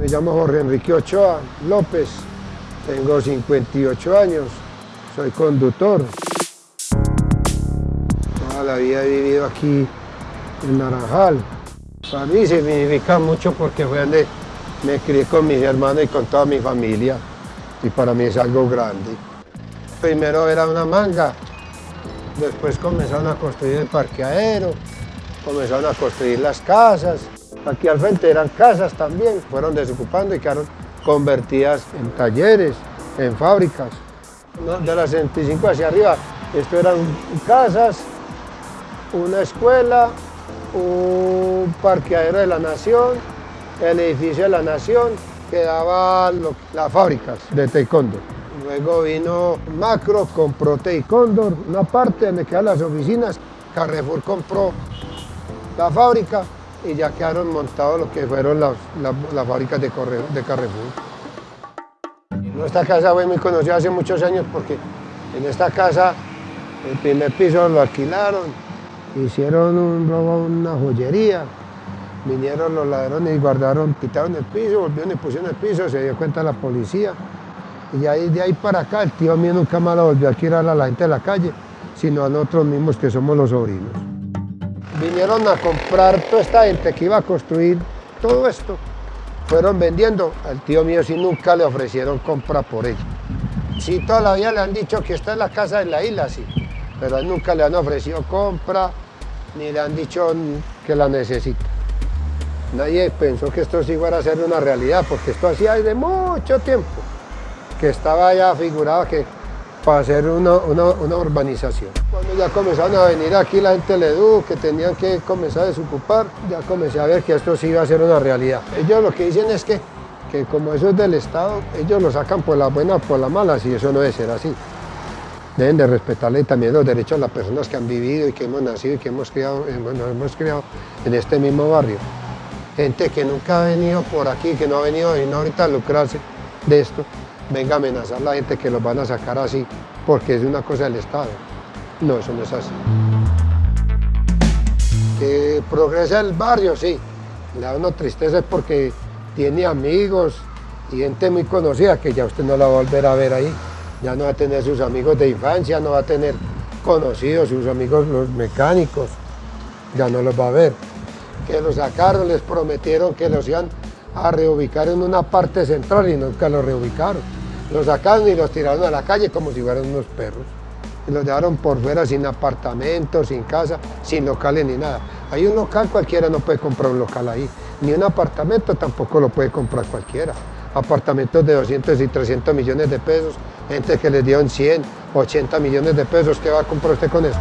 Me llamo Jorge Enrique Ochoa López, tengo 58 años, soy conductor. Toda la vida he vivido aquí en Naranjal. Para mí significa mucho porque fue donde me crié con mis hermanos y con toda mi familia y para mí es algo grande. Primero era una manga, después comenzaron a construir el parqueadero, comenzaron a construir las casas. Aquí al frente eran casas también, fueron desocupando y quedaron convertidas en talleres, en fábricas. De las 65 hacia arriba, esto eran casas, una escuela, un parqueadero de la nación, el edificio de la nación, quedaban las fábricas de taekwondo. Luego vino Macro, compró taekwondo, una parte donde quedan las oficinas, Carrefour compró la fábrica y ya quedaron montados lo que fueron las, fábricas de, de Carrefour. Nuestra casa fue muy conocida hace muchos años porque en esta casa el primer piso lo alquilaron, hicieron un robo, una joyería, vinieron los ladrones y guardaron, quitaron el piso, volvieron y pusieron el piso, se dio cuenta la policía. Y ahí, de ahí para acá el tío mío nunca más lo volvió a alquilar a la gente de la calle, sino a nosotros mismos que somos los sobrinos. Vinieron a comprar toda esta gente que iba a construir todo esto. Fueron vendiendo, al tío mío sí nunca le ofrecieron compra por ello. Sí, todavía le han dicho que esta es la casa de la isla, sí, pero él nunca le han ofrecido compra, ni le han dicho que la necesita. Nadie pensó que esto sí fuera a ser una realidad, porque esto hacía desde mucho tiempo, que estaba ya figurado que para hacer una, urbanización. Cuando ya comenzaron a venir aquí la gente de Edu, que tenían que comenzar a desocupar, ya comencé a ver que esto sí iba a ser una realidad. Ellos lo que dicen es que, que como eso es del Estado, ellos lo sacan por la buena o por la mala, y eso no debe ser así. Deben de respetarle también los derechos a las personas que han vivido y que hemos nacido y que hemos criado, nos hemos criado en este mismo barrio gente que nunca ha venido por aquí, que no ha venido y no ahorita a lucrarse de esto, venga a amenazar a la gente que los van a sacar así, porque es una cosa del Estado. No, eso no es así. Que progresa el barrio, sí. Le da una tristeza porque tiene amigos y gente muy conocida que ya usted no la va a volver a ver ahí. Ya no va a tener sus amigos de infancia, no va a tener conocidos, sus amigos los mecánicos, ya no los va a ver que lo sacaron, les prometieron que los iban a reubicar en una parte central y nunca lo reubicaron. Los sacaron y los tiraron a la calle como si fueran unos perros. Y los dejaron por fuera sin apartamento, sin casa, sin locales ni nada. Hay un local, cualquiera no puede comprar un local ahí. Ni un apartamento tampoco lo puede comprar cualquiera. Apartamentos de 200 y 300 millones de pesos, gente que les dieron 100, 80 millones de pesos, ¿qué va a comprar usted con eso?